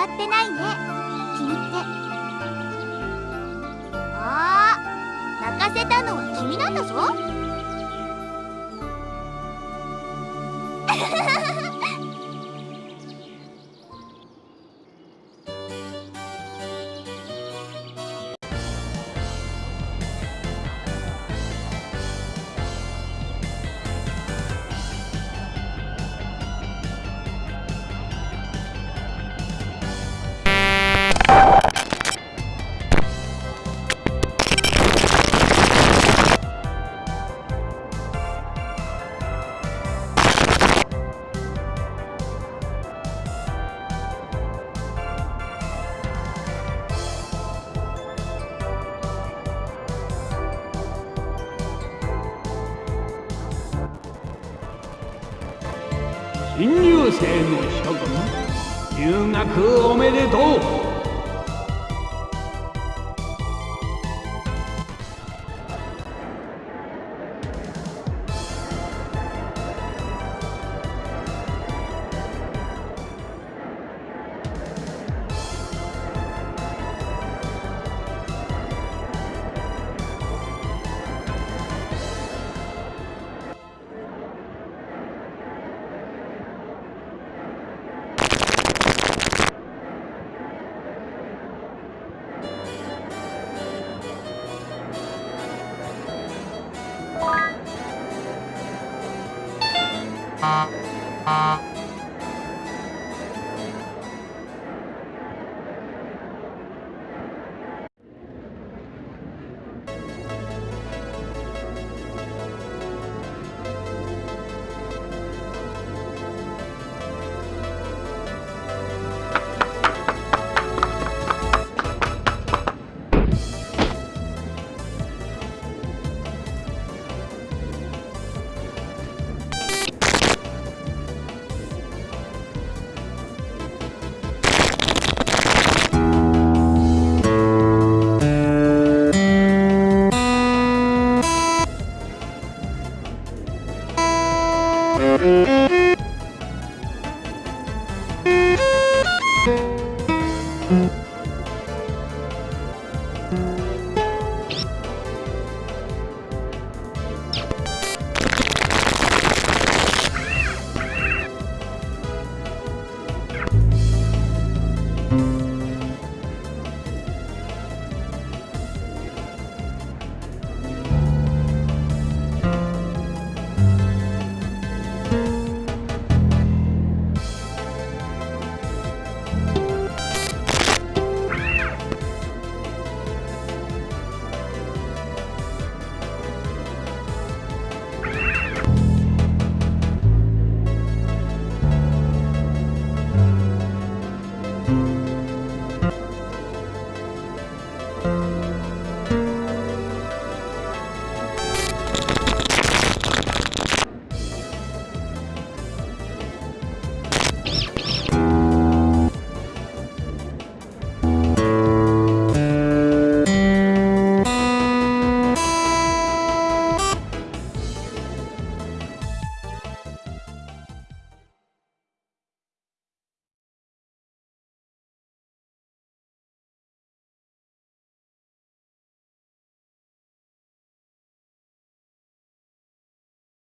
わってないね。君って。ああ泣かせたのは君なんだぞ。新入生の諸君。入学おめでとう。Ah, ah. うん